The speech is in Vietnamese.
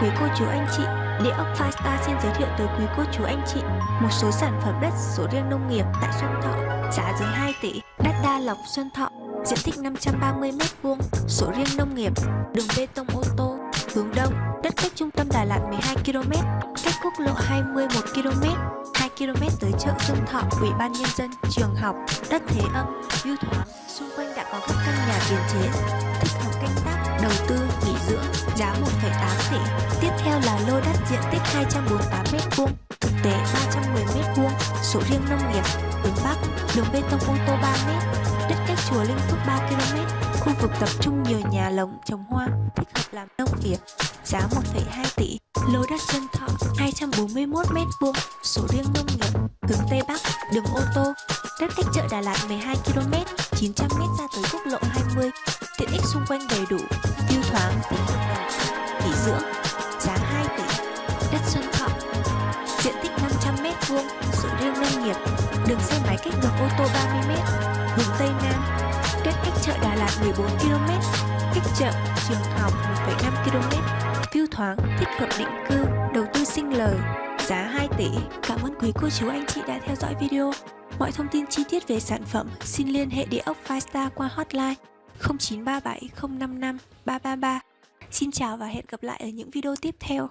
Quý cô chú anh chị, Địa ốc Five Star xin giới thiệu tới quý cô chú anh chị một số sản phẩm đất sổ riêng nông nghiệp tại Xuân Thọ, giá dưới 2 tỷ, đất Đa Lộc Xuân Thọ, diện tích 530m2, sổ riêng nông nghiệp, đường bê tông ô tô, hướng đông, đất cách trung tâm Đà Lạt 12 km, cách quốc lộ 20 1 km, 2 km tới chợ Xuân Thọ, Ủy ban nhân dân, trường học, đất thế âm, view thoáng, xung quanh đã có các căn nhà tiền chế, thích hợp canh tác, đầu tư, nghỉ dưỡng, giá 1,8 tỷ. Theo là lô đất diện tích 248m2, thực tế 310m2, sổ riêng nông nghiệp, hướng Bắc, đường bê tông ô tô 3m, đất cách chùa Linh Phước 3 km, khu vực tập trung nhiều nhà lồng trồng hoa, thích hợp làm nông nghiệp, giá 1,2 tỷ. Lô đất dân Thọ 241m2, sổ riêng nông nghiệp, hướng Tây Bắc, đường ô tô, đất cách chợ Đà Lạt 12 km, 900m ra tới quốc lộ 20, tiện ích xung quanh đầy đủ, view thoáng, thích nghỉ dưỡng, 500m2, sổ riêng nông nghiệp, đường xe máy cách đường ô tô 30m, hướng Tây Nam, cách cách chợ Đà Lạt 14 km, cách chợ, trường học 1,5 km, view thoáng, thích hợp định cư, đầu tư sinh lời, giá 2 tỷ. Cảm ơn quý cô chú anh chị đã theo dõi video. Mọi thông tin chi tiết về sản phẩm xin liên hệ địa ốc Firestar qua hotline 0937 055 333. Xin chào và hẹn gặp lại ở những video tiếp theo.